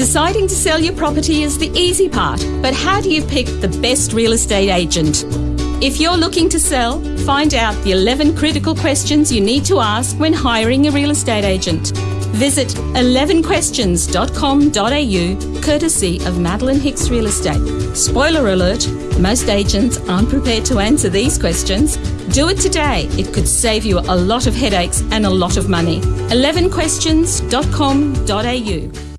Deciding to sell your property is the easy part, but how do you pick the best real estate agent? If you're looking to sell, find out the 11 critical questions you need to ask when hiring a real estate agent. Visit 11questions.com.au, courtesy of Madeline Hicks Real Estate. Spoiler alert, most agents aren't prepared to answer these questions. Do it today. It could save you a lot of headaches and a lot of money. 11questions.com.au.